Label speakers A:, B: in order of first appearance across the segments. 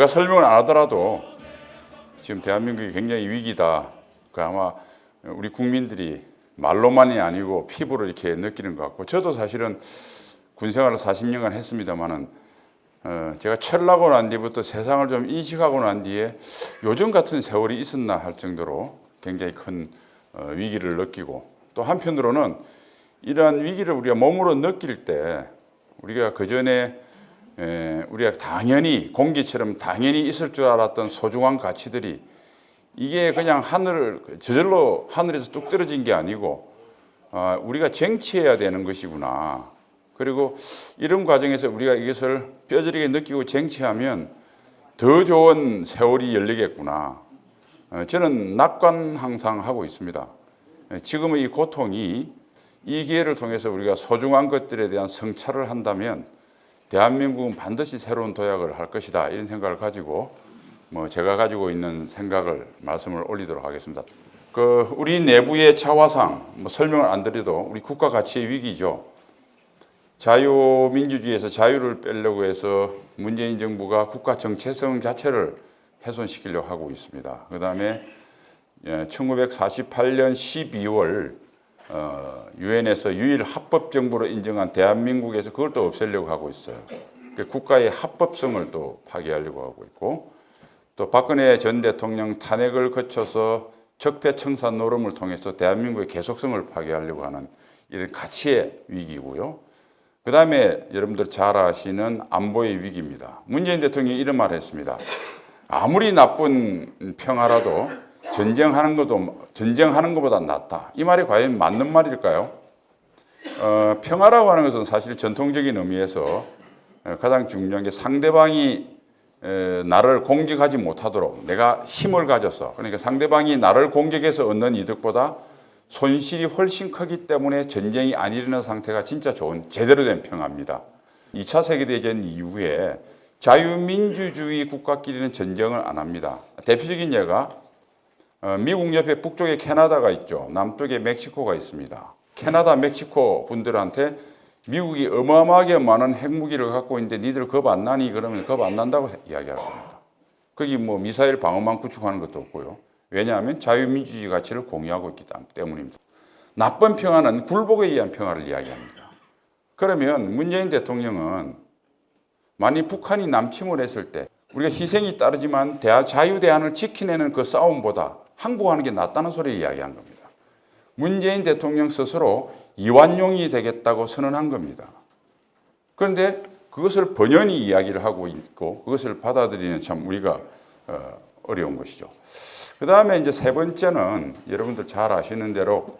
A: 제가 설명을 안 하더라도 지금 대한민국이 굉장히 위기다. 그 아마 우리 국민들이 말로만이 아니고 피부로 이렇게 느끼는 것 같고 저도 사실은 군 생활을 40년간 했습니다만은 어, 제가 철나고 난 뒤부터 세상을 좀 인식하고 난 뒤에 요즘 같은 세월이 있었나 할 정도로 굉장히 큰 어, 위기를 느끼고 또 한편으로는 이러한 위기를 우리가 몸으로 느낄 때 우리가 그 전에 우리가 당연히 공기처럼 당연히 있을 줄 알았던 소중한 가치들이 이게 그냥 하늘 저절로 하늘에서 뚝 떨어진 게 아니고 아, 우리가 쟁취해야 되는 것이구나. 그리고 이런 과정에서 우리가 이것을 뼈저리게 느끼고 쟁취하면 더 좋은 세월이 열리겠구나. 어, 저는 낙관 항상 하고 있습니다. 어, 지금의 이 고통이 이 기회를 통해서 우리가 소중한 것들에 대한 성찰을 한다면 대한민국은 반드시 새로운 도약을 할 것이다 이런 생각을 가지고 뭐 제가 가지고 있는 생각을 말씀을 올리도록 하겠습니다. 그 우리 내부의 차화상 뭐 설명을 안 드려도 우리 국가 가치의 위기죠. 자유민주주의에서 자유를 빼려고 해서 문재인 정부가 국가 정체성 자체를 훼손시키려고 하고 있습니다. 그 다음에 1948년 12월 유엔에서 유일 합법 정부로 인정한 대한민국에서 그걸 또 없애려고 하고 있어요. 그 국가의 합법성을 또 파괴하려고 하고 있고 또 박근혜 전 대통령 탄핵을 거쳐서 적폐청산 노름을 통해서 대한민국의 계속성을 파괴하려고 하는 이런 가치의 위기고요. 그 다음에 여러분들 잘 아시는 안보의 위기입니다. 문재인 대통령이 이런 말을 했습니다. 아무리 나쁜 평화라도 전쟁하는 것도 전쟁하는 것보다 낫다. 이 말이 과연 맞는 말일까요? 어, 평화라고 하는 것은 사실 전통적인 의미에서 가장 중요한 게 상대방이 에, 나를 공격하지 못하도록 내가 힘을 가져서 그러니까 상대방이 나를 공격해서 얻는 이득보다 손실이 훨씬 크기 때문에 전쟁이 안 일어나는 상태가 진짜 좋은 제대로 된 평화입니다. 2차 세계대전 이후에 자유민주주의 국가끼리는 전쟁을 안 합니다. 대표적인 예가 어, 미국 옆에 북쪽에 캐나다가 있죠. 남쪽에 멕시코가 있습니다. 캐나다, 멕시코 분들한테 미국이 어마어마하게 많은 핵무기를 갖고 있는데 니들 겁 안 나니 그러면 겁 안 난다고 이야기할 겁니다. 거기 뭐 미사일 방어망 구축하는 것도 없고요. 왜냐하면 자유민주주의 가치를 공유하고 있기 때문입니다. 나쁜 평화는 굴복에 의한 평화를 이야기합니다. 그러면 문재인 대통령은 만약 북한이 남침을 했을 때 우리가 희생이 따르지만 대화, 자유 대안을 지키내는 그 싸움보다 항복하는 게 낫다는 소리를 이야기한 겁니다. 문재인 대통령 스스로 이완용이 되겠다고 선언한 겁니다. 그런데 그것을 번연히 이야기를 하고 있고 그것을 받아들이는 참 우리가 어, 어려운 것이죠. 그 다음에 이제 세 번째는 여러분들 잘 아시는 대로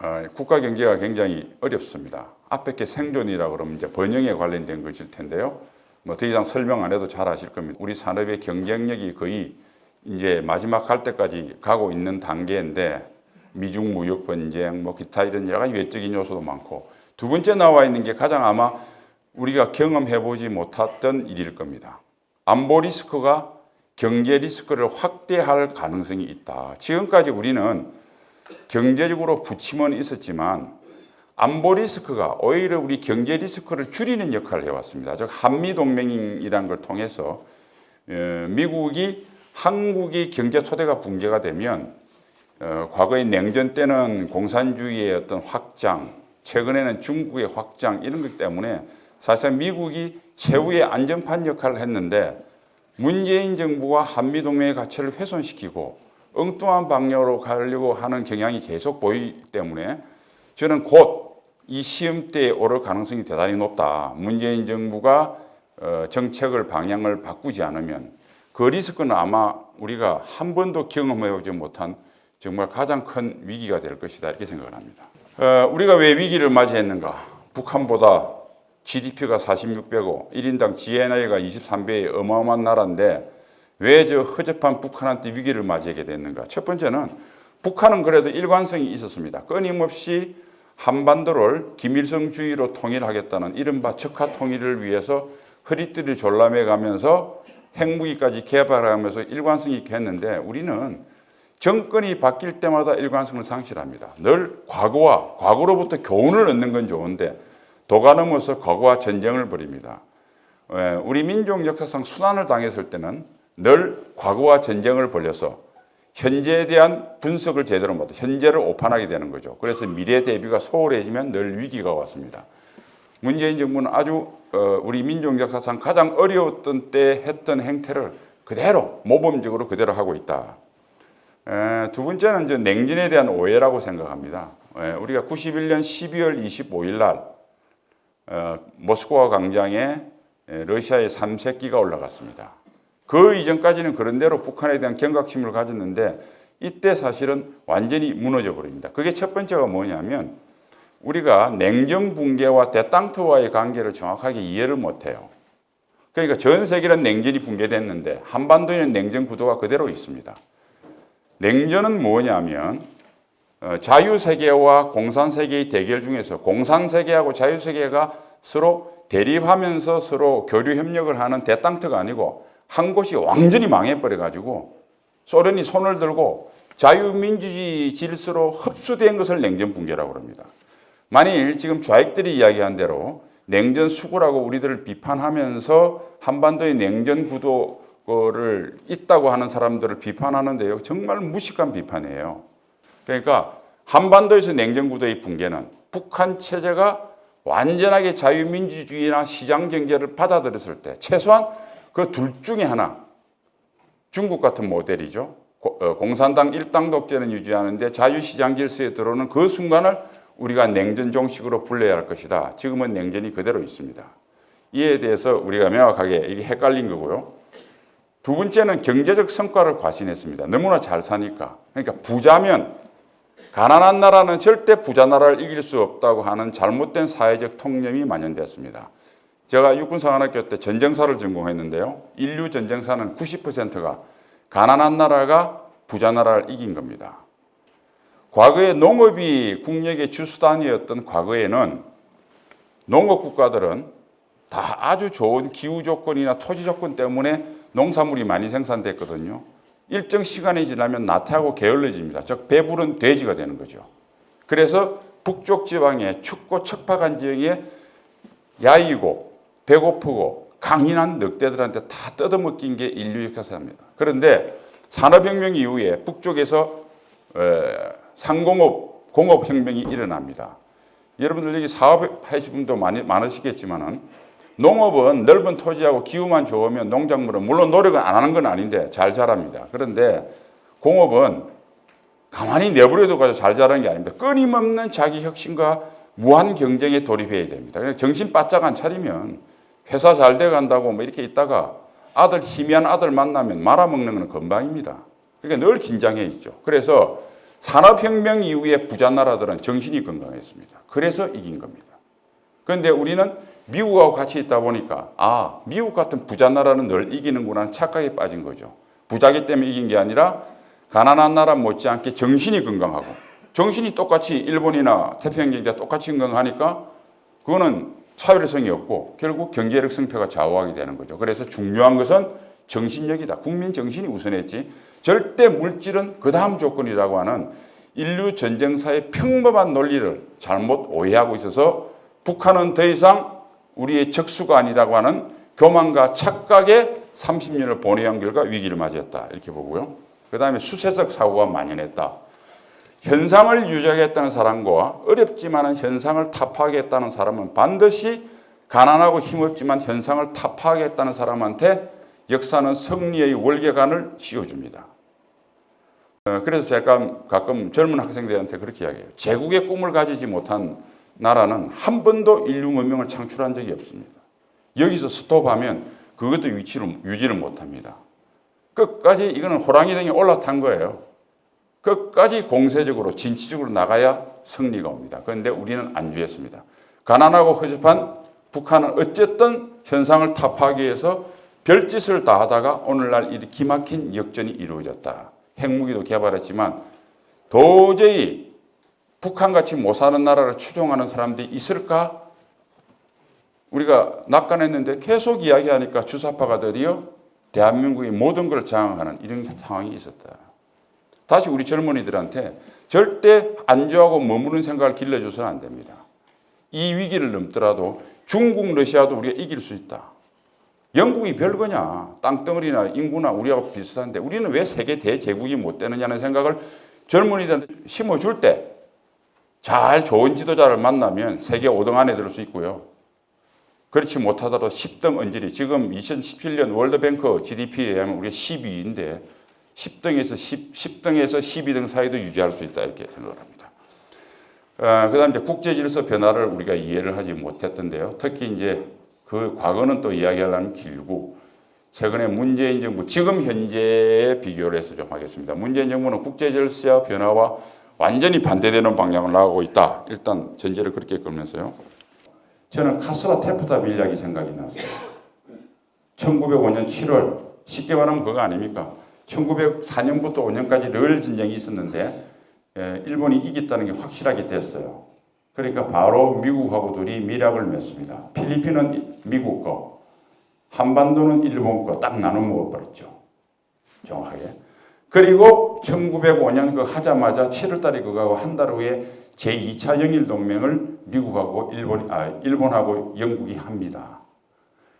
A: 어, 국가 경제가 굉장히 어렵습니다. 앞에 게 생존이라고 그러면 이제 번영에 관련된 것일 텐데요. 뭐 더 이상 설명 안 해도 잘 아실 겁니다. 우리 산업의 경쟁력이 거의 이제 마지막 할 때까지 가고 있는 단계인데 미중 무역 분쟁, 뭐 기타 이런 여러 가지 외적인 요소도 많고 두 번째 나와 있는 게 가장 아마 우리가 경험해 보지 못했던 일일 겁니다. 안보 리스크가 경제 리스크를 확대할 가능성이 있다. 지금까지 우리는 경제적으로 부침은 있었지만 안보 리스크가 오히려 우리 경제 리스크를 줄이는 역할을 해왔습니다. 즉 한미동맹이라는 걸 통해서 어, 미국이 한국이 경제 초대가 붕괴가 되면 어, 과거의 냉전 때는 공산주의의 어떤 확장, 최근에는 중국의 확장 이런 것 때문에 사실상 미국이 최후의 안전판 역할을 했는데 문재인 정부가 한미동맹의 가치를 훼손시키고 엉뚱한 방향으로 가려고 하는 경향이 계속 보이기 때문에 저는 곧 이 시험대에 오를 가능성이 대단히 높다. 문재인 정부가 어, 정책을 방향을 바꾸지 않으면 그 리스크는 아마 우리가 한 번도 경험해보지 못한 정말 가장 큰 위기가 될 것이다 이렇게 생각을 합니다. 어, 우리가 왜 위기를 맞이했는가? 북한보다 GDP가 46배고 1인당 GNI가 23배의 어마어마한 나라인데 왜 저 허접한 북한한테 위기를 맞이하게 됐는가? 첫 번째는 북한은 그래도 일관성이 있었습니다. 끊임없이 한반도를 김일성주의로 통일하겠다는 이른바 척하 통일을 위해서 허리띠를 졸라매 가면서 핵무기까지 개발하면서 일관성 있게 했는데 우리는 정권이 바뀔 때마다 일관성을 상실합니다. 늘 과거와 과거로부터 교훈을 얻는 건 좋은데 도가 넘어서 과거와 전쟁을 벌입니다. 에, 우리 민족 역사상 순환을 당했을 때는 늘 과거와 전쟁을 벌려서 현재에 대한 분석을 제대로 못, 현재를 오판하게 되는 거죠. 그래서 미래 대비가 소홀해지면 늘 위기가 왔습니다. 문재인 정부는 아주 어, 우리 민족 역사상 가장 어려웠던 때 했던 행태를 그대로 모범적으로 그대로 하고 있다. 에, 두 번째는 이제 냉전에 대한 오해라고 생각합니다. 에, 우리가 91년 12월 25일 날 어, 모스크바 광장에 에, 러시아의 3세기가 올라갔습니다. 그 이전까지는 그런 대로 북한에 대한 경각심을 가졌는데 이때 사실은 완전히 무너져 버립니다. 그게 첫 번째가 뭐냐면 우리가 냉전 붕괴와 대땅트와의 관계를 정확하게 이해를 못해요. 그러니까 전 세계는 냉전이 붕괴됐는데 한반도에는 냉전 구도가 그대로 있습니다. 냉전은 뭐냐면 어, 자유세계와 공산세계의 대결 중에서 공산세계하고 자유세계가 서로 대립하면서 서로 교류 협력을 하는 대땅트가 아니고 한 곳이 완전히 망해버려 가지고 소련이 손을 들고 자유민주주의 질서로 흡수된 것을 냉전 붕괴라고 합니다. 만일 지금 좌익들이 이야기한 대로 냉전 수구라고 우리들을 비판하면서 한반도의 냉전 구도를 있다고 하는 사람들을 비판하는데요. 정말 무식한 비판이에요. 그러니까 한반도에서 냉전 구도의 붕괴는 북한 체제가 완전하게 자유민주주의나 시장 경제를 받아들였을 때 최소한 그 둘 중에 하나 중국 같은 모델이죠. 고- 어, 공산당 일당 독재는 유지하는데 자유시장 질서에 들어오는 그 순간을 우리가 냉전 종식으로 불러야 할 것이다. 지금은 냉전이 그대로 있습니다. 이에 대해서 우리가 명확하게 이게 헷갈린 거고요. 두 번째는 경제적 성과를 과신했습니다. 너무나 잘 사니까. 그러니까 부자면 가난한 나라는 절대 부자 나라를 이길 수 없다고 하는 잘못된 사회적 통념이 만연됐습니다. 제가 육군사관학교 때 전쟁사를 전공했는데요. 인류 전쟁사는 90%가 가난한 나라가 부자 나라를 이긴 겁니다. 과거에 농업이 국력의 주수단이었던 과거에는 농업 국가들은 다 아주 좋은 기후 조건이나 토지 조건 때문에 농산물이 많이 생산됐거든요. 일정 시간이 지나면 나태하고 게을러집니다. 즉 배부른 돼지가 되는 거죠. 그래서 북쪽 지방의 춥고 척박한 지역에 야이고 배고프고 강인한 늑대들한테 다 뜯어먹긴 게 인류 역사입니다. 그런데 산업혁명 이후에 북쪽에서 에, 상공업 공업혁명이 일어납니다. 여러분들 여기 사업하시는 분도 많이 많으시겠지만은 농업은 넓은 토지하고 기후만 좋으면 농작물은 물론 노력은 안 하는 건 아닌데 잘 자랍니다. 그런데 공업은 가만히 내버려도 가지고 잘 자라는 게 아닙니다. 끊임없는 자기 혁신과 무한 경쟁에 돌입해야 됩니다. 그냥 정신 바짝 안 차리면 회사 잘 돼 간다고 뭐 이렇게 있다가 아들 희미한 아들 만나면 말아먹는 건 건방입니다. 그러니까 늘 긴장해 있죠. 그래서 산업혁명 이후에 부자 나라들은 정신이 건강했습니다. 그래서 이긴 겁니다. 그런데 우리는 미국하고 같이 있다 보니까 아 미국 같은 부자 나라는 늘 이기는구나 착각에 빠진 거죠. 부자기 때문에 이긴 게 아니라 가난한 나라 못지않게 정신이 건강하고 정신이 똑같이 일본이나 태평양 경제가 똑같이 건강하니까 그거는 차별성이 없고 결국 경제력 승패가 좌우하게 되는 거죠. 그래서 중요한 것은 정신력이다. 국민 정신이 우선했지. 절대 물질은 그 다음 조건이라고 하는 인류 전쟁사의 평범한 논리를 잘못 오해하고 있어서 북한은 더 이상 우리의 적수가 아니라고 하는 교만과 착각에 30년을 보내온 결과 위기를 맞이했다. 이렇게 보고요. 그 다음에 수세적 사고가 만연했다. 현상을 유지하겠다는 사람과 어렵지만 현상을 타파하겠다는 사람은 반드시 가난하고 힘없지만 현상을 타파하겠다는 사람한테 역사는 승리의 월계관을 씌워줍니다. 어, 그래서 제가 가끔 젊은 학생들한테 그렇게 이야기해요. 제국의 꿈을 가지지 못한 나라는 한 번도 인류 문명을 창출한 적이 없습니다. 여기서 스톱하면 그것도 위치를 유지를 못합니다. 끝까지 이거는 호랑이 등에 올라탄 거예요. 끝까지 공세적으로 진취적으로 나가야 승리가 옵니다. 그런데 우리는 안주했습니다. 가난하고 허접한 북한은 어쨌든 현상을 타파하기 위해서 별짓을 다 하다가 오늘날 이 기막힌 역전이 이루어졌다. 핵무기도 개발했지만 도저히 북한같이 못 사는 나라를 추종하는 사람들이 있을까? 우리가 낙관했는데 계속 이야기하니까 주사파가 드디어 대한민국의 모든 걸 장악하는 이런 상황이 있었다. 다시 우리 젊은이들한테 절대 안주하고 머무는 생각을 길러줘서는 안 됩니다. 이 위기를 넘더라도 중국, 러시아도 우리가 이길 수 있다. 영국이 별거냐? 땅덩어리나 인구나 우리하고 비슷한데 우리는 왜 세계 대제국이 못 되느냐는 생각을 젊은이들한테 심어줄 때 잘 좋은 지도자를 만나면 세계 5등 안에 들수 있고요. 그렇지 못하더라도 10등 언저리 지금 2017년 월드뱅크 GDP에 의하면 우리가 12위인데 10등에서 10, 10등에서 12등 사이도 유지할 수 있다 이렇게 생각을 합니다. 어, 그다음 이제 국제 질서 변화를 우리가 이해를 하지 못했던데요. 특히 이제 그 과거는 또 이야기하려면 길고 최근에 문재인 정부 지금 현재에 비교를 해서 좀 하겠습니다. 문재인 정부는 국제 질서 변화와 완전히 반대되는 방향을 나가고 있다. 일단 전제를 그렇게 끌면서요. 저는 카스라 테프타 밀약이 생각이 났어요. 1905년 7월 쉽게 말하면 그거 아닙니까? 1904년부터 5년까지 늘 전쟁이 있었는데 에, 일본이 이겼다는 게 확실하게 됐어요. 그러니까 바로 미국하고 둘이 밀약을 맺습니다. 필리핀은 미국 거, 한반도는 일본 거 딱 나눠 먹어버렸죠. 정확하게. 그리고 1905년 그 하자마자 7월달에 그거하고 한 달 후에 제2차 영일 동맹을 미국하고 일본 아 일본하고 영국이 합니다.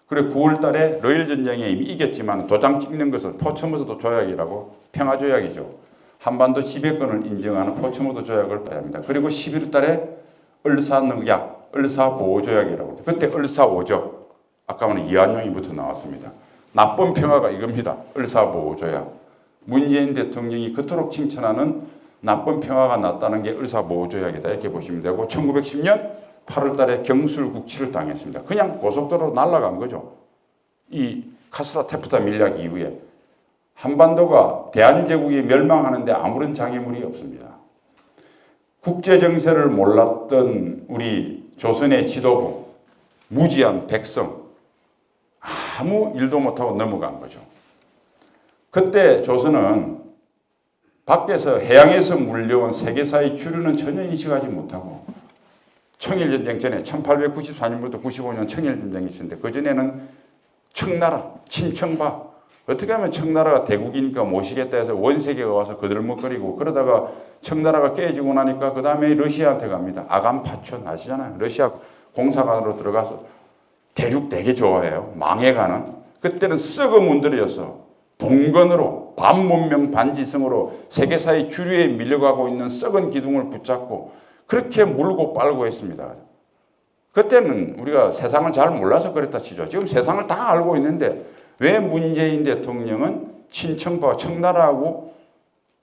A: 그리고 9월달에 러일 전쟁에 이미 이겼지만 도장 찍는 것은 포츠머스 조약이라고 평화 조약이죠. 한반도 지배권을 인정하는 포츠머스 조약을 합니다. 그리고 11월달에 을사늑약, 을사보호조약이라고 하죠. 그때 을사오적, 아까는 이완용이부터 나왔습니다. 나쁜 평화가 이겁니다. 을사보호조약. 문재인 대통령이 그토록 칭찬하는 나쁜 평화가 낫다는 게 을사보호조약이다 이렇게 보시면 되고 1910년 8월 달에 경술국치를 당했습니다. 그냥 고속도로로 날아간 거죠. 이 카스라 테프타 밀약 이후에 한반도가 대한제국이 멸망하는데 아무런 장애물이 없습니다. 국제 정세를 몰랐던 우리 조선의 지도부 무지한 백성 아무 일도 못하고 넘어간 거죠. 그때 조선은 밖에서 해양에서 물려온 세계사의 주류는 전혀 인식하지 못하고 청일전쟁 전에 1894년부터 95년 청일전쟁이 있었는데 그전에는 청나라, 친청파 어떻게 하면 청나라가 대국이니까 모시겠다 해서 원세계가 와서 거들먹거리고 그러다가 청나라가 깨지고 나니까 그 다음에 러시아한테 갑니다. 아간파촌 아시잖아요. 러시아 공사관으로 들어가서 대륙 되게 좋아해요. 망해가는. 그때는 썩어 문드러져서 봉건으로 반문명 반지성으로 세계사의 주류에 밀려가고 있는 썩은 기둥을 붙잡고 그렇게 물고 빨고 했습니다. 그때는 우리가 세상을 잘 몰라서 그랬다 치죠. 지금 세상을 다 알고 있는데 왜 문재인 대통령은 친청파 청나라하고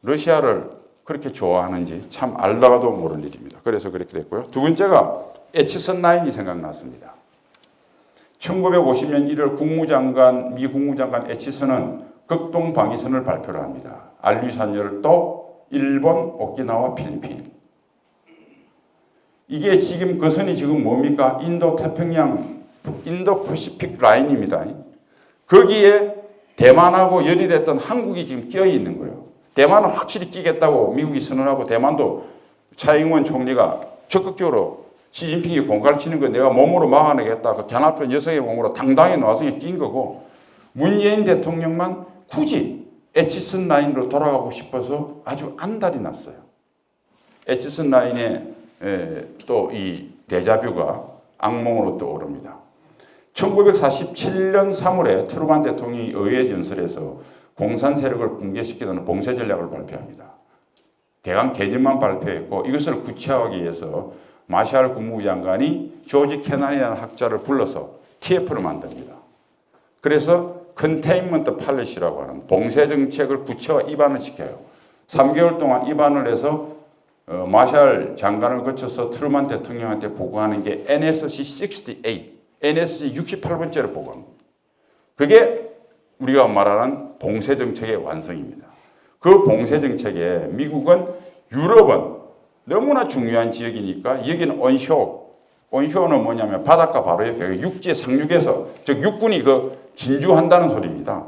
A: 러시아를 그렇게 좋아하는지 참 알다가도 모를 일입니다. 그래서 그렇게 됐고요. 두 번째가 에치선 라인이 생각났습니다. 1950년 1월 국무장관, 미 국무장관 에치선은 극동 방위선을 발표를 합니다. 알류산열도 일본, 오키나와 필리핀. 이게 지금 그 선이 지금 뭡니까? 인도 태평양, 인도 퍼시픽 라인입니다. 거기에 대만하고 열이 됐던 한국이 지금 끼어 있는 거예요. 대만은 확실히 끼겠다고 미국이 선언하고 대만도 차잉원 총리가 적극적으로 시진핑이 공갈 치는 거 내가 몸으로 막아내겠다. 그 견합한 여성의 몸으로 당당히 나와서 낀 거고 문재인 대통령만 굳이 에치슨 라인으로 돌아가고 싶어서 아주 안달이 났어요. 애치슨 라인에 또 이 데자뷰가 악몽으로 떠오릅니다. 1947년 3월에 트루만 대통령이 의회 연설에서 공산 세력을 붕괴시키는 봉쇄 전략을 발표합니다. 대강 개념만 발표했고 이것을 구체화하기 위해서 마샬 국무장관이 조지 케넌이라는 학자를 불러서 TF를 만듭니다. 그래서 containment policy라고 하는 봉쇄 정책을 구체화 입안을 시켜요. 3개월 동안 입안을 해서 어, 마샬 장관을 거쳐서 트루만 대통령한테 보고하는 게 NSC 68, NSC 68번째로 보고합니다. 그게 우리가 말하는 봉쇄 정책의 완성입니다. 그 봉쇄 정책에 미국은 유럽은 너무나 중요한 지역이니까 여기는 온쇼, 온쇼는 뭐냐면 바닷가 바로 옆에 육지에 상륙해서 즉 육군이 그 진주한다는 소리입니다.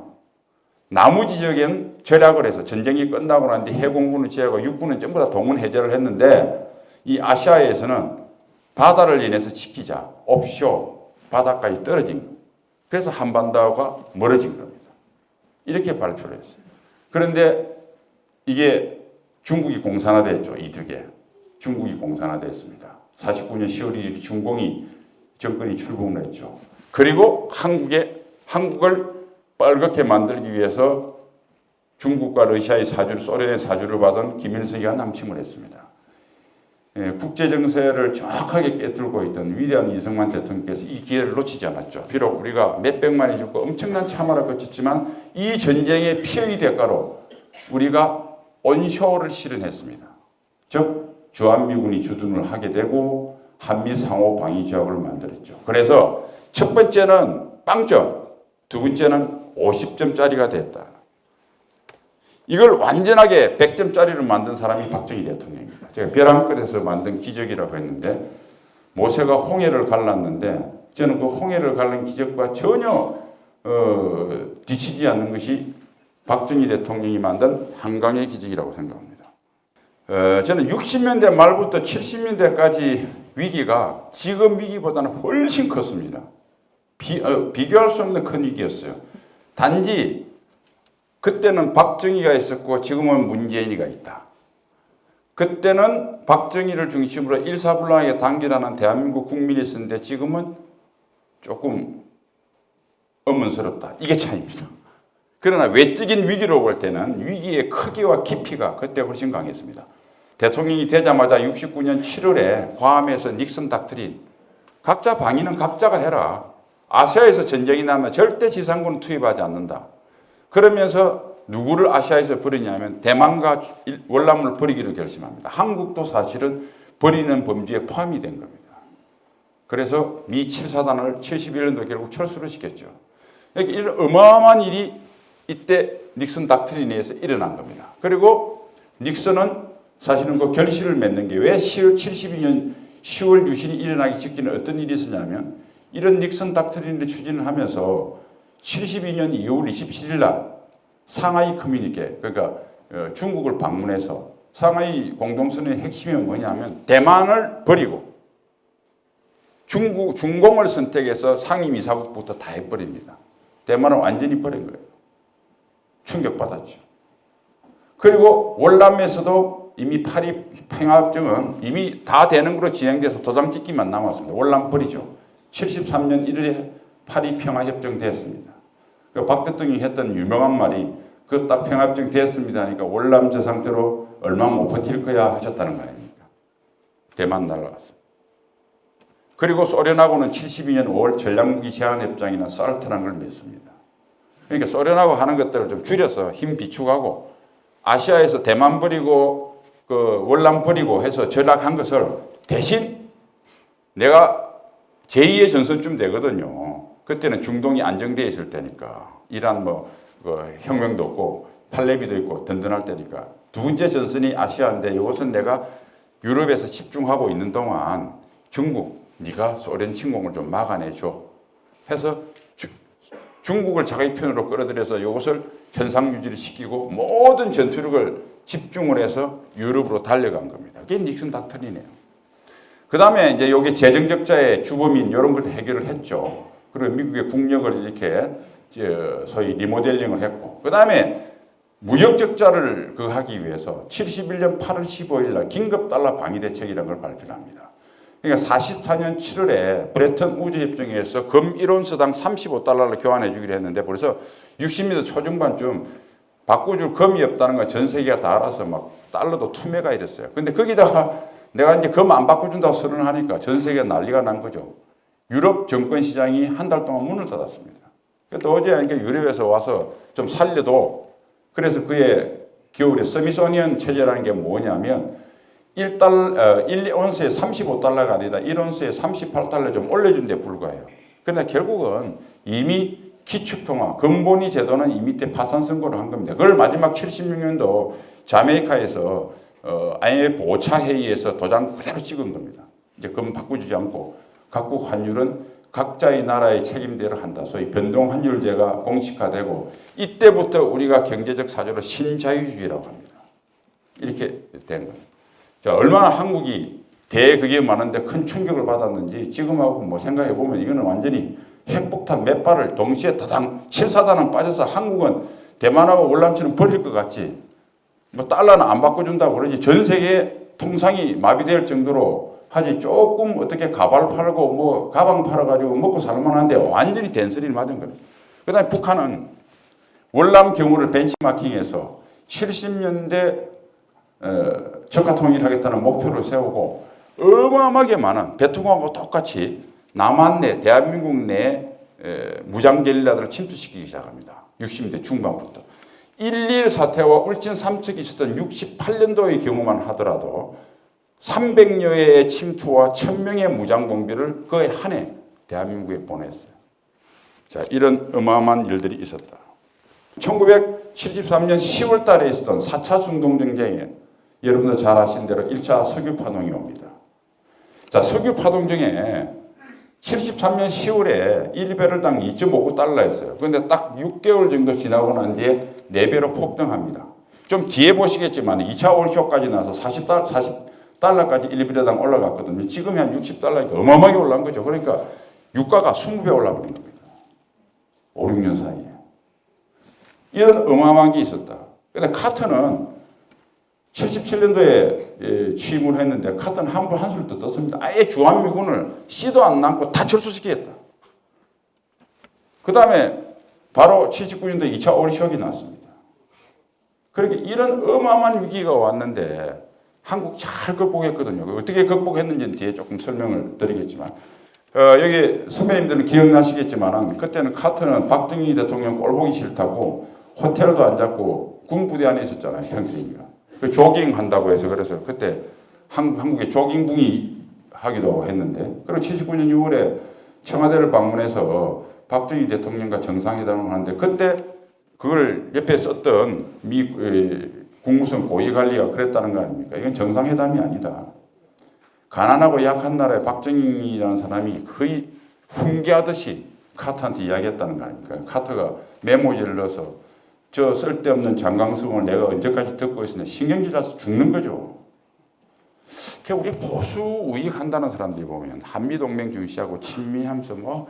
A: 나머지 지역엔 절약을 해서 전쟁이 끝나고 난 뒤 해공군을 제하고 육군은 전부 다 동원 해제를 했는데 이 아시아에서는 바다를 인해서 지키자 옵쇼 바닷가에 떨어진 그래서 한반도가 멀어진 겁니다. 이렇게 발표를 했어요. 그런데 이게 중국이 공산화됐죠. 이득에. 중국이 공산화됐습니다. 49년 10월 1일 중공이 정권이 출범을 했죠. 그리고 한국에 한국을 빨갛게 만들기 위해서 중국과 러시아의 사주를 소련의 사주를 받은 김일성이가 남침을 했습니다. 예, 국제 정세를 정확하게 깨뚫고 있던 위대한 이승만 대통령께서 이 기회를 놓치지 않았죠. 비록 우리가 몇백만이 죽고 엄청난 참화를 거쳤지만 이 전쟁의 피해의 대가로 우리가 온쇼를 실현했습니다. 즉 주한미군이 주둔을 하게 되고 한미 상호 방위 조약을 만들었죠. 그래서 첫 번째는 빵점, 두 번째는 50점짜리가 됐다. 이걸 완전하게 100점짜리를 만든 사람이 박정희 대통령입니다. 제가 벼랑끝에서 만든 기적이라고 했는데 모세가 홍해를 갈랐는데 저는 그 홍해를 갈른 기적과 전혀 어, 뒤치지 않는 것이 박정희 대통령이 만든 한강의 기적이라고 생각합니다. 어, 저는 60년대 말부터 70년대까지 위기가 지금 위기보다는 훨씬 컸습니다. 비, 어, 비교할 수 없는 큰 위기였어요. 단지 그때는 박정희가 있었고 지금은 문재인이가 있다. 그때는 박정희를 중심으로 일사불란하게 단결하는 대한민국 국민이 있었는데 지금은 조금 의문스럽다. 이게 차이입니다. 그러나 외적인 위기로 볼 때는 위기의 크기와 깊이가 그때 훨씬 강했습니다. 대통령이 되자마자 69년 7월에 괌에서 닉슨 닥트린 각자 방위는 각자가 해라. 아시아에서 전쟁이 나면 절대 지상군은 투입하지 않는다. 그러면서 누구를 아시아에서 버리냐면 대만과 월남을 버리기로 결심합니다. 한국도 사실은 버리는 범주에 포함이 된 겁니다. 그래서 미 7사단을 71년도 결국 철수를 시켰죠. 이렇게 이런 어마어마한 일이 이때 닉슨 닥트린에 의해서 일어난 겁니다. 그리고 닉슨은 사실은 그 결실을 맺는 게 왜 10월 72년 10월 유신이 일어나기 직전에 어떤 일이 있었냐면 이런 닉슨 닥트린을 추진을 하면서 72년 2월 27일 날 상하이 커뮤니케 그러니까 어, 중국을 방문해서 상하이 공동선언의 핵심이 뭐냐면 대만을 버리고 중국 중공을 선택해서 상임이사국부터 다 해버립니다. 대만은 완전히 버린 거예요. 충격받았죠. 그리고 월남에서도 이미 파리 평화협정은 이미 다 되는 걸로 진행돼서 도장 찍기만 남았습니다. 월남 버리죠. 73년 1월에 파리 평화협정 됐습니다. 그박 대통령이 했던 유명한 말이 그딱 평화협정 됐습니다 하니까 월남 저 상태로 얼마 못 버틸 거야 하셨다는 거 아닙니까? 대만 날아갔어요. 그리고 소련하고는 72년 5월 전략무기 제한협정이나 살트라는 걸 맺습니다. 그러니까 소련하고 하는 것들을 좀 줄여서 힘 비축하고 아시아에서 대만 버리고 그 월남 버리고 해서 전락한 것을 대신 내가 제2의 전선쯤 되거든요. 그때는 중동이 안정되어 있을 때니까 이란 뭐 그 혁명도 없고 팔레비도 있고 든든할 때니까 두 번째 전선이 아시아인데 이것은 내가 유럽에서 집중하고 있는 동안 중국 네가 소련 침공을 좀 막아내줘 해서 주, 중국을 자기 편으로 끌어들여서 이것을 현상 유지를 시키고 모든 전투력을 집중을 해서 유럽으로 달려간 겁니다. 그게 닉슨 닥터린이에요. 그 다음에 이제 여기 재정적자의 주범인 이런 걸 해결을 했죠. 그리고 미국의 국력을 이렇게 소위 리모델링을 했고 그 다음에 무역 적자를 그 하기 위해서 71년 8월 15일 날 긴급 달러 방위 대책이라는 걸 발표합니다. 그러니까 44년 7월에 브레턴 우주 협정에서 금 1온스당 35달러를 교환해 주기로 했는데 벌써 60년대 초중반쯤 바꿔줄 금이 없다는 건 전 세계가 다 알아서 막 달러도 투매가 이랬어요. 근데 거기다가 내가 이제 금 안 바꿔준다고 선언을 하니까 전 세계가 난리가 난 거죠. 유럽 정권 시장이 한 달 동안 문을 닫았습니다. 도저히 이게 유럽에서 와서 좀 살려도 그래서 그의 겨울에 서미소니언 체제라는 게 뭐냐면 1달, 어, 1온스에 35달러가 아니라 1온스에 38달러 좀 올려준 데 불과해요. 그러나 결국은 이미 기축통화, 근본이 제도는 이미 때 파산 선고를 한 겁니다. 그걸 마지막 76년도 자메이카에서 어, IMF 5차 회의에서 도장 그대로 찍은 겁니다. 이제 금 바꿔주지 않고 각국 환율은 각자의 나라의 책임대로 한다. 소위 변동 환율제가 공식화되고 이때부터 우리가 경제적 사조로 신자유주의라고 합니다. 이렇게 된 거예요. 자, 얼마나 한국이 대그게 많은데 큰 충격을 받았는지 지금하고 뭐 생각해 보면 이거는 완전히 핵폭탄 몇 발을 동시에 다당 7사단은 빠져서 한국은 대만하고 월남치는 버릴 것 같지. 뭐 달러는 안 바꿔준다고 그러지 전 세계 통상이 마비될 정도로 하지 조금 어떻게 가발 팔고 뭐 가방 팔아가지고 먹고 살만한데 완전히 된소리를 맞은 겁니다. 그다음에 북한은 월남 경우를 벤치마킹해서 70년대 어, 적화 통일하겠다는 목표를 세우고 어마어마하게 많은 베트남하고 똑같이 남한 내 대한민국 내 에, 무장 게릴라들을 침투시키기 시작합니다. 60대 중반부터. 1.1 사태와 울진 삼척이 있었던 68년도의 경우만 하더라도 300여의 침투와 1000명의 무장 공비를 거의 한 해 대한민국에 보냈어요. 자, 이런 어마어마한 일들이 있었다. 1973년 10월 달에 있었던 4차 중동전쟁에 여러분들 잘 아신 대로 1차 석유 파동이 옵니다. 자, 석유 파동 중에 73년 10월에 1배럴당 2.59달러였어요. 그런데 딱 6개월 정도 지나고 난 뒤에 4배로 폭등합니다. 좀 뒤에 보시겠지만 2차 올쇼까지 나서 40달, 40 달러까지 1배럴당 올라갔거든요. 지금이 한 60달러니까 어마어마하게 올라간 거죠. 그러니까 유가가 20배 올라버린 겁니다. 5, 6년 사이에. 이런 어마어마한 게 있었다. 근데 카터는 77년도에 취임을 했는데 카터는 한불 한술 더 떴습니다. 아예 주한미군을 씨도 안 남고 다 철수시키겠다. 그 다음에 바로 79년도에 2차 오리쇼크가 났습니다. 그렇게 이런 어마어마한 위기가 왔는데 한국 잘 극복했거든요. 어떻게 극복했는지는 뒤에 조금 설명을 드리겠지만 어, 여기 선배님들은 기억나시겠지만 그때는 카터는 박정희 대통령 꼴보기 싫다고 호텔도 안 잡고 군부대 안에 있었잖아요. 평생이가. 그 조깅 한다고 해서 그래서 그때 한, 한국에 조깅붕이 하기도 했는데 그리고 79년 6월에 청와대를 방문해서 박정희 대통령과 정상회담을 하는데 그때 그걸 옆에 썼던 미 에, 국무성 고위관리가 그랬다는 거 아닙니까? 이건 정상회담이 아니다. 가난하고 약한 나라의 박정희라는 사람이 거의 훈계하듯이 카터한테 이야기했다는 거 아닙니까? 카터가 메모지를 넣어서 저 쓸데없는 장강성을 내가 언제까지 듣고 있으냐 신경질 나서 죽는 거죠. 그 우리 보수 우익한다는 사람들이 보면 한미동맹 중시하고 친미하면서 뭐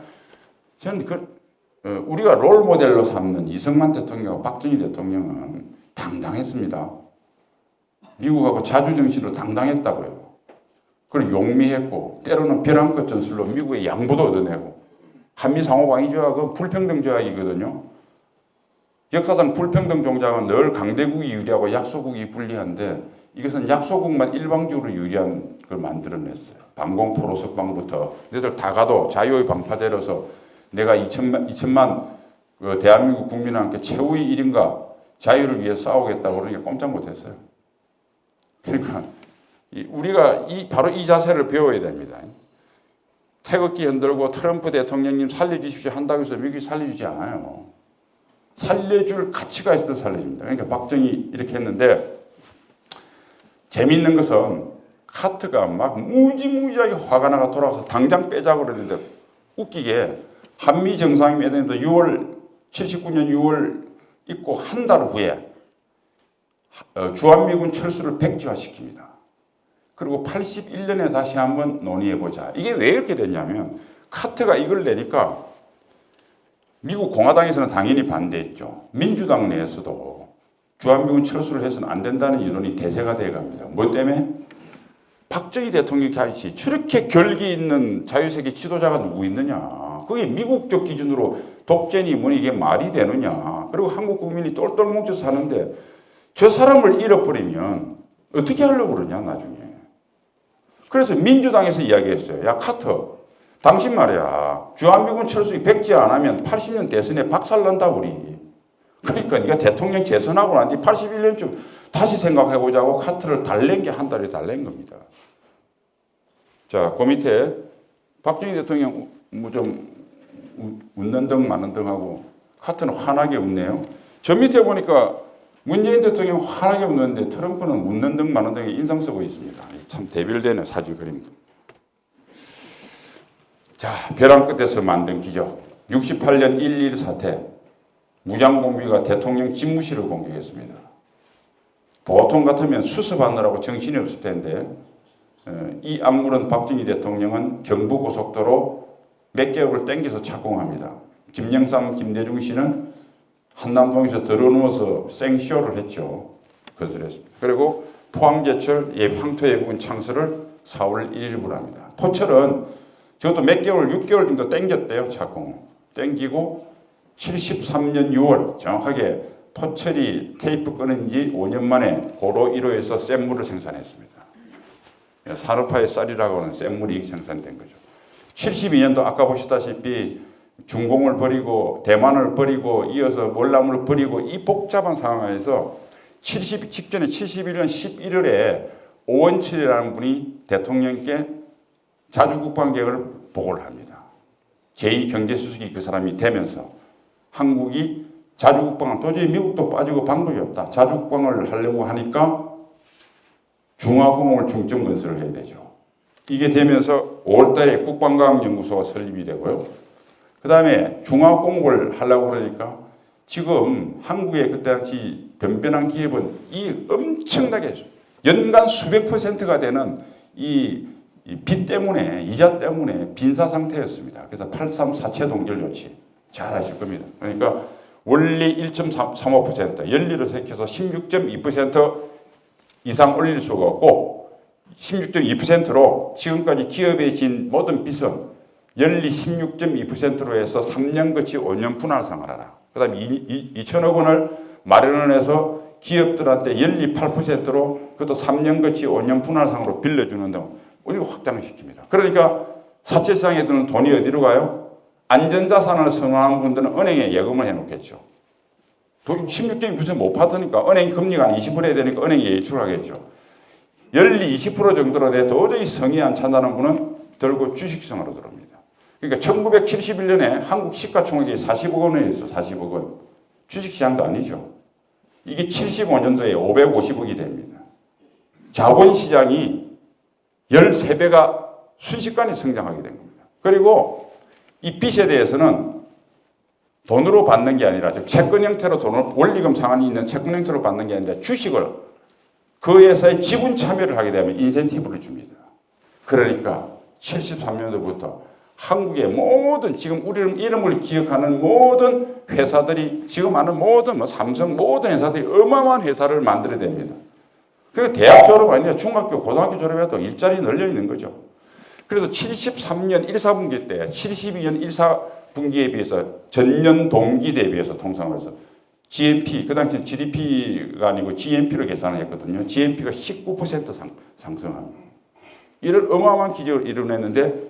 A: 저는 그 어, 우리가 롤 모델로 삼는 이승만 대통령과 박정희 대통령은 당당했습니다. 미국하고 자주정신으로 당당했다고요. 그리고 용미했고 때로는 벼랑 끝 전술로 미국의 양보도 얻어내고 한미 상호방위 조약 은 불평등 조약이거든요. 역사상 불평등 종장은 늘 강대국이 유리하고 약소국이 불리한데 이것은 약소국만 일방적으로 유리한 걸 만들어냈어요. 방공포로 석방부터 너희들 다 가도 자유의 방파제로서 내가 2천만, 2천만 그 대한민국 국민과 함께 최후의 일인가 자유를 위해 싸우겠다고 그러니까 꼼짝 못했어요. 그러니까 우리가 이, 바로 이 자세를 배워야 됩니다. 태극기 흔들고 트럼프 대통령님 살려주십시오 한다고 해서 미국이 살려주지 않아요. 살려줄 가치가 있어 살려줍니다. 그러니까 박정희 이렇게 했는데 재미있는 것은 카트가 막 무지무지하게 화가 나가 돌아와서 당장 빼자고 그러는데 웃기게 한미 정상회담도 6월 79년 6월 있고 한 달 후에 어, 주한미군 철수를 백지화시킵니다. 그리고 81년에 다시 한번 논의해보자. 이게 왜 이렇게 됐냐면 카트가 이걸 내니까 미국 공화당에서는 당연히 반대했죠. 민주당 내에서도 주한미군 철수를 해서는 안 된다는 이론이 대세가 돼갑니다. 뭐 때문에? 박정희 대통령이 같이 저렇게 결기 있는 자유세계 지도자가 누구 있느냐. 그게 미국적 기준으로 독재니 뭐니 이게 말이 되느냐. 그리고 한국 국민이 똘똘 뭉쳐 사는데 저 사람을 잃어버리면 어떻게 하려고 그러냐 나중에. 그래서 민주당에서 이야기했어요. 야 카터 당신 말이야 주한미군 철수기 백지 안 하면 80년 대선에 박살난다 우리. 그러니까 네가 대통령 재선하고 난 뒤 81년쯤 다시 생각해보자고 카트를 달랜 게 한 달이 달랜 겁니다. 자, 그 밑에 박정희 대통령 뭐 좀 웃는 등 마는 등 하고 카트는 환하게 웃네요. 저 밑에 보니까 문재인 대통령 환하게 웃는데 트럼프는 웃는 등 마는 등에 인상 쓰고 있습니다. 참 대별되는 사진 그림입니다. 자, 벼랑 끝에서 만든 기적. 68년 1.1 사태. 무장공비가 대통령 집무실을 공격했습니다. 보통 같으면 수습하느라고 정신이 없을 텐데 어, 이 안물은 박정희 대통령은 경부고속도로 몇 개월을 땡겨서 착공합니다. 김영삼, 김대중 씨는 한남동에서 들어누워서 생쇼를 했죠. 거절했습니다. 그리고 포항제철 예, 황토 예부분 창설을 4월 1일부로 합니다. 포철은 저것도 몇 개월, 6개월 정도 땡겼대요, 착공. 땡기고 73년 6월 정확하게 토철이 테이프 끊은 지 5년 만에 고로 1호에서 샘물을 생산했습니다. 산업화의 쌀이라고 하는 샘물이 생산된 거죠. 72년도 아까 보시다시피 중공을 버리고 대만을 버리고 이어서 월남을 버리고 이 복잡한 상황에서 70 직전에 71년 11월에 오원칠이라는 분이 대통령께 자주국방 계획을 보고를 합니다. 제2경제수석이 그 사람이 되면서 한국이 자주국방을 도저히 미국도 빠지고 방법이 없다. 자주국방을 하려고 하니까 중화공업을 중점 건설을 해야 되죠. 이게 되면서 5월달에 국방과학연구소가 설립이 되고요. 그 다음에 중화공업을 하려고 그러니까 지금 한국의 그때 당시 변변한 기업은 이 엄청나게 연간 수백 퍼센트가 되는 이 빚 때문에 이자 때문에 빈사 상태였습니다. 그래서 834채 동결 조치 잘 아실 겁니다. 그러니까 원리 1.35% 연리로 색해서 16.2% 이상 올릴 수가 없고 16.2%로 지금까지 기업에 진 모든 빚은 연리 16.2%로 해서 3년 거치 5년 분할상을 하라. 그 다음에 2천억 원을 마련을 해서 기업들한테 연리 8%로 그것도 3년 거치 5년 분할상으로 빌려주는 등 우리가 확장을 시킵니다. 그러니까 사채시장에 드는 돈이 어디로 가요? 안전자산을 선호하는 분들은 은행에 예금을 해놓겠죠. 16.2%못 받으니까 은행 금리가 한 20% 해야 되니까 은행에 예출을 하겠죠. 연리 20% 정도로 돼 도저히 성이 안 찬다는 분은 들고 주식성으로 들어옵니다. 그러니까 1971년에 한국 시가총액이 40억 원이었어 40억 원. 주식시장도 아니죠. 이게 75년도에 550억이 됩니다. 자본시장이 13배가 순식간에 성장하게 된 겁니다. 그리고 이 빚에 대해서는 돈으로 받는 게 아니라 즉 채권 형태로 돈을 원리금 상한이 있는 채권 형태로 받는 게 아니라 주식을 그 회사에 지분 참여를 하게 되면 인센티브를 줍니다. 그러니까 73년도부터 한국의 모든 지금 우리 이름을 기억하는 모든 회사들이 지금 아는 모든 뭐 삼성 모든 회사들이 어마어마한 회사를 만들어야 됩니다. 그 대학 졸업 아니라 중학교 고등학교 졸업해도 일자리 널려 있는 거죠. 그래서 73년 1, 4분기 때 72년 1, 4분기에 비해서 전년 동기 대비해서 통상해서 GNP 그 당시 GDP가 아니고 GNP로 계산을 했거든요. GNP가 19% 상, 상승합니다. 이런 어마어마한 기적을 이뤄냈는데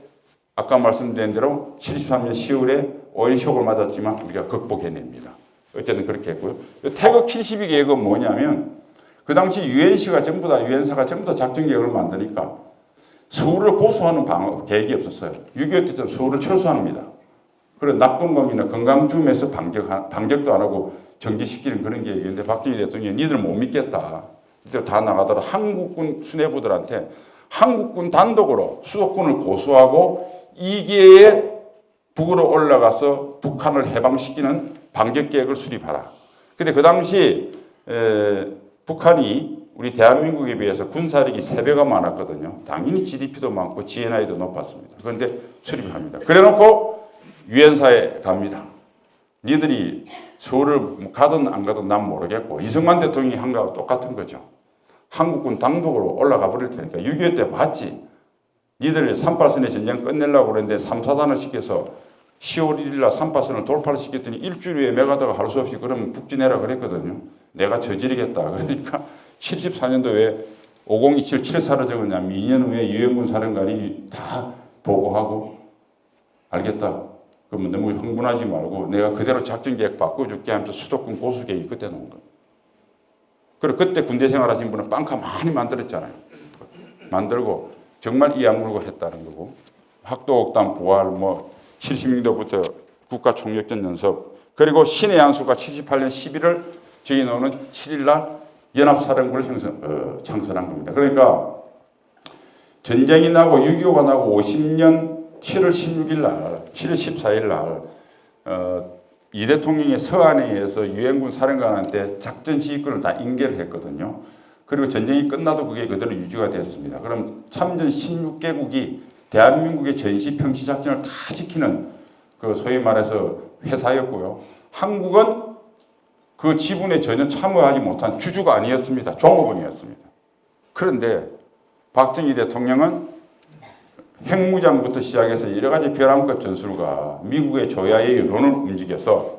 A: 아까 말씀드린 대로 73년 10월에 오일 쇼크를 맞았지만 우리가 극복해냅니다. 어쨌든 그렇게 했고요. 태극 72 계획은 뭐냐면 그 당시 유엔시가 전부 다 유엔사가 전부 다 작전 계획을 만드니까 서울을 고수하는 방 계획이 없었어요. 6.25 때처럼 서울을 철수합니다. 그래 나쁜 공이나 건강주음에서 반격 반격도 안 하고 정지시키는 그런 계획인데 박정희 대통령이 니들 못 믿겠다. 니들 다 나가더라 한국군 수뇌부들한테 한국군 단독으로 수도권을 고수하고 이계에 북으로 올라가서 북한을 해방시키는 반격 계획을 수립하라. 근데 그 당시 에, 북한이 우리 대한민국에 비해서 군사력이 3배가 많았거든요. 당연히 GDP도 많고 GNI도 높았습니다. 그런데 수립합니다. 그래 놓고 유엔사에 갑니다. 니들이 서울을 가든 안 가든 난 모르겠고 이승만 대통령이 한 거하고 똑같은 거죠. 한국군 당독으로 올라가 버릴 테니까 6.25 때 봤지. 니들 38선의 전쟁 끝내려고 그랬는데 3, 4단을 시켜서 10월 1일 날 38선을 돌파를 시켰더니 일주일 후에 메가다가 할 수 없이 그러면 북진해라 그랬거든요. 내가 저지르겠다. 그러니까 74년도에 5027 7사로 적었냐면 2년 후에 유엔군 사령관이 다 보고하고 알겠다. 그러면 너무 흥분하지 말고 내가 그대로 작전 계획 바꿔줄게 하면서 수도권 고수 계획이 그때 놓은 거예요. 그리고 그때 군대 생활하신 분은 빵카 많이 만들었잖아요. 만들고 정말 이 악물고 했다는 거고 학도옥단 부활 뭐 76년도부터 국가총력전 연습 그리고 신의 한수가 78년 11월 저희 노는 7일 날 연합사령부를 형성, 어, 창설한 겁니다. 그러니까 전쟁이 나고 6.25가 나고 50년 7월 16일 날, 7월 14일 날, 어, 이 대통령의 서한에 의해서 유엔군 사령관한테 작전 지휘권을 다 인계를 했거든요. 그리고 전쟁이 끝나도 그게 그대로 유지가 됐습니다. 그럼 참전 16개국이 대한민국의 전시 평시 작전을 다 지키는 그 소위 말해서 회사였고요. 한국은 그 지분에 전혀 참여하지 못한 주주가 아니었습니다. 종업원이었습니다. 그런데 박정희 대통령은 핵무장부터 시작해서 여러 가지 벼랑끝 전술과 미국의 조야의 여론을 움직여서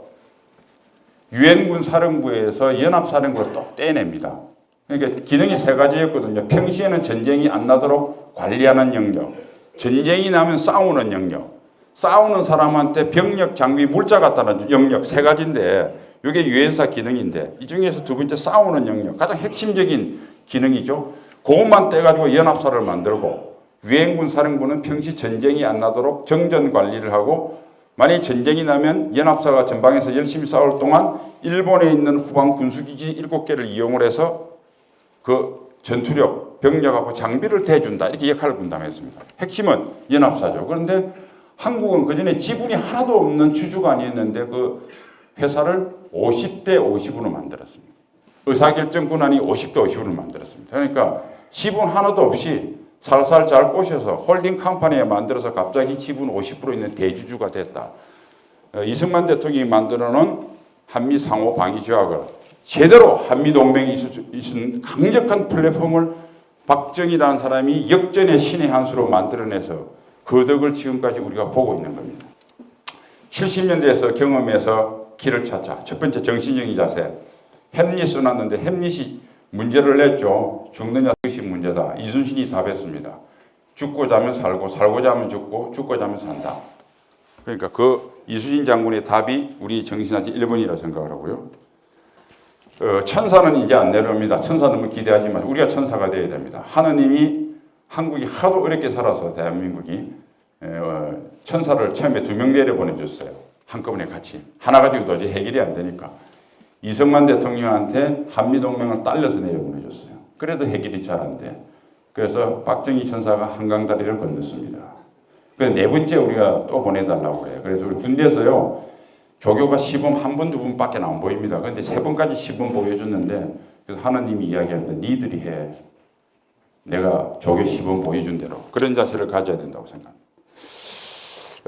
A: 유엔군 사령부에서 연합사령부를 또 떼냅니다. 그러니까 기능이 세 가지였거든요. 평시에는 전쟁이 안 나도록 관리하는 영역, 전쟁이 나면 싸우는 영역, 싸우는 사람한테 병력, 장비, 물자 갖다는 영역 세 가지인데 이게 유엔사 기능인데 이 중에서 두 번째 싸우는 영역 가장 핵심적인 기능이죠. 그것만 떼가지고 연합사를 만들고 유엔군 사령부는 평시 전쟁이 안 나도록 정전 관리를 하고 만약 전쟁이 나면 연합사가 전방에서 열심히 싸울 동안 일본에 있는 후방 군수기지 7개를 이용을 해서 그 전투력, 병력하고 장비를 대준다 이렇게 역할을 분담했습니다. 핵심은 연합사죠. 그런데 한국은 그전에 지분이 하나도 없는 주주관이었는데 그 회사를 50대 50으로 만들었습니다. 의사결정 권한이 50대 50으로 만들었습니다. 그러니까 지분 하나도 없이 살살 잘 꼬셔서 holding company에 만들어서 갑자기 지분 50% 있는 대주주가 됐다. 어, 이승만 대통령이 만들어 놓은 한미 상호 방위 조약을 제대로 한미 동맹을 잇는 강력한 플랫폼을 박정희라는 사람이 역전의 신의 한 수로 만들어내서 그 덕을 지금까지 우리가 보고 있는 겁니다. 70년대에서 경험에서 길을 찾자. 첫 번째 정신적인 자세. 햄릿 써놨는데 햄릿이 문제를 냈죠. 죽느냐 것이 문제다. 이순신이 답했습니다. 죽고 자면 살고 살고 자면 죽고 죽고 자면 산다. 그러니까 그 이순신 장군의 답이 우리 정신하지 1번이라 생각을 하고요. 어, 천사는 이제 안 내려옵니다. 천사 너무 기대하지 마. 우리가 천사가 되어야 됩니다. 하느님이 한국이 하도 어렵게 살아서 대한민국이 어, 천사를 처음에 두 명 내려 보내줬어요. 한꺼번에 같이. 하나 가지고 도저히 해결이 안 되니까. 이승만 대통령한테 한미동맹을 딸려서 내려보내줬어요. 그래도 해결이 잘 안 돼. 그래서 박정희 천사가 한강다리를 건넜습니다. 그네 번째 우리가 또 보내달라고 그래요. 그래서 우리 군대에서요, 조교가 시범 한 번, 두 번밖에 안 보입니다. 그런데 세 번까지 시범 보여줬는데, 그래서 하나님이 이야기하는데, 니들이 해. 내가 조교 시범 보여준 대로. 그런 자세를 가져야 된다고 생각합니다.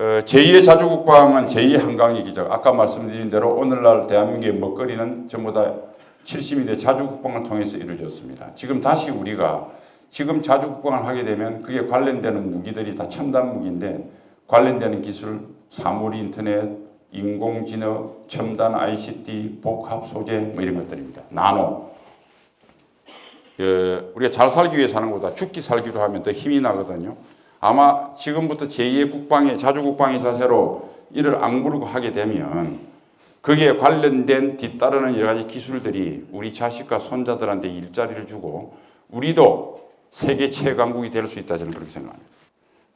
A: 어, 제2의 자주국방은 제2의 한강의 기적. 아까 말씀드린 대로 오늘날 대한민국의 먹거리는 전부 다 70년대 자주국방을 통해서 이루어졌습니다. 지금 다시 우리가 지금 자주국방을 하게 되면 그게 관련되는 무기들이 다 첨단 무기인데 관련되는 기술, 사물 인터넷, 인공지능, 첨단 ICT, 복합 소재 뭐 이런 것들입니다. 나노. 예, 우리가 잘 살기 위해 사는 것보다 죽기 살기로 하면 더 힘이 나거든요. 아마 지금부터 제2의 국방의 자주국방의 자세로 이를 악무르고 하게 되면 거기에 관련된 뒤따르는 여러 가지 기술들이 우리 자식과 손자들한테 일자리를 주고 우리도 세계 최강국이 될 수 있다 저는 그렇게 생각합니다.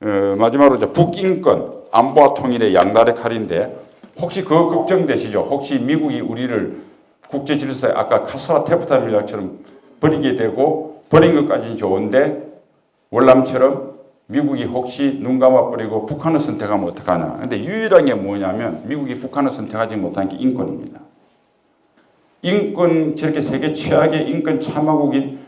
A: 어, 마지막으로 이제 북인권 안보와 통일의 양날의 칼인데 혹시 그 걱정되시죠? 혹시 미국이 우리를 국제 질서에 아까 카스라 테프타 밀락처럼 버리게 되고 버린 것까지는 좋은데 월남처럼 미국이 혹시 눈 감아버리고 북한을 선택하면 어떡하나. 근데 유일한 게 뭐냐면 미국이 북한을 선택하지 못한 게 인권입니다. 인권, 저렇게 세계 최악의 인권 참화국인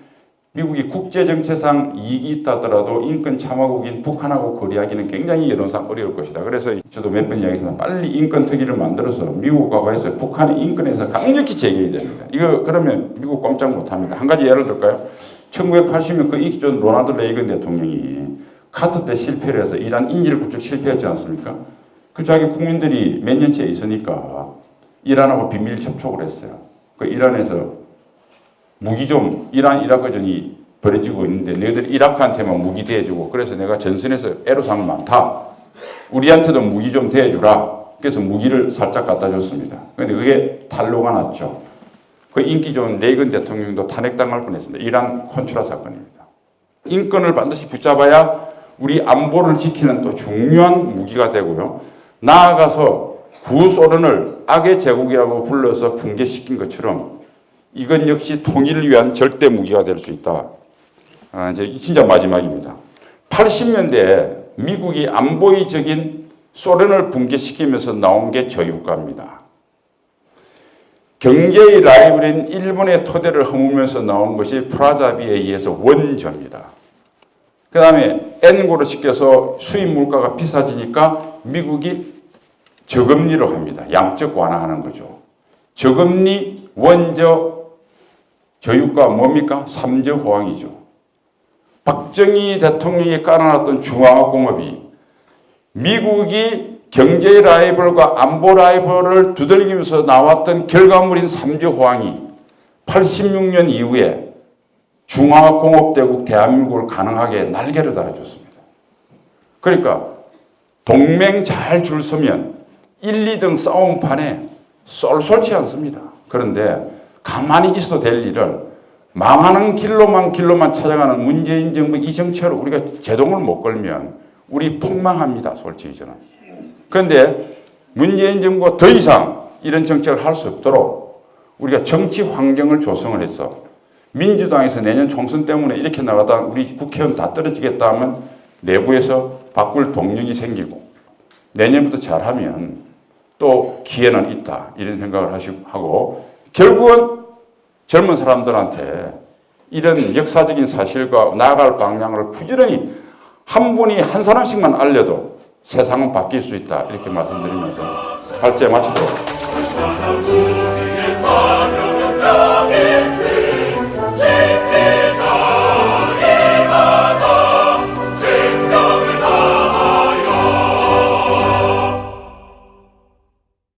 A: 미국이 국제정체상 이익이 있다더라도 인권 참화국인 북한하고 거래하기는 굉장히 여론상 어려울 것이다. 그래서 저도 몇 번 이야기했지만 빨리 인권 특위를 만들어서 미국과 해서 북한의 인권에서 강력히 제기해야 됩니다. 이거 그러면 미국 꼼짝 못합니다. 한 가지 예를 들까요? 1980년 그 좋은 로나드 레이건 대통령이 카터 때 실패를 해서 이란 인질 구축 실패했지 않습니까? 그 자기 국민들이 몇 년째 있으니까 이란하고 비밀 접촉을 했어요. 그 이란에서 무기 좀 이란 이라크전이 벌어지고 있는데 너희들 이라크한테만 무기 대주고 그래서 내가 전선에서 애로사항 많다. 우리한테도 무기 좀 대주라. 그래서 무기를 살짝 갖다 줬습니다. 그런데 그게 탄로가 났죠. 그 인기 좋은 레이건 대통령도 탄핵당할 뻔했습니다. 이란 콘트라 사건입니다. 인권을 반드시 붙잡아야 우리 안보를 지키는 또 중요한 무기가 되고요. 나아가서 구소련을 악의 제국이라고 불러서 붕괴시킨 것처럼 이건 역시 통일을 위한 절대 무기가 될 수 있다. 아, 이제 진짜 마지막입니다. 80년대에 미국이 안보의적인 소련을 붕괴시키면서 나온 게 저유가입니다. 경제의 라이벌인 일본의 토대를 허무면서 나온 것이 프라자비에 의해서 원조입니다. 그 다음에 N고로 시켜서 수입 물가가 비싸지니까 미국이 저금리로 합니다. 양적 완화하는 거죠. 저금리, 원저, 저유가 뭡니까? 삼저 호황이죠. 박정희 대통령이 깔아놨던 중화공업이 미국이 경제 라이벌과 안보 라이벌을 두들기면서 나왔던 결과물인 삼주호황이 86년 이후에 중화공업대국 대한민국을 가능하게 날개를 달아줬습니다. 그러니까 동맹 잘 줄 서면 1, 2등 싸움판에 쏠쏠치 않습니다. 그런데 가만히 있어도 될 일을 망하는 길로만 길로만 찾아가는 문재인 정부 이 정책을 우리가 제동을 못 걸면 우리 폭망합니다. 솔직히 저는. 그런데 문재인 정부가 더 이상 이런 정책을 할 수 없도록 우리가 정치 환경을 조성을 해서 민주당에서 내년 총선 때문에 이렇게 나가다 우리 국회의원 다 떨어지겠다 하면 내부에서 바꿀 동력이 생기고 내년부터 잘하면 또 기회는 있다 이런 생각을 하고 결국은 젊은 사람들한테 이런 역사적인 사실과 나아갈 방향을 부지런히 한 분이 한 사람씩만 알려도 세상은 바뀔 수 있다 이렇게 말씀드리면서 발제 마치도록 하겠습니다.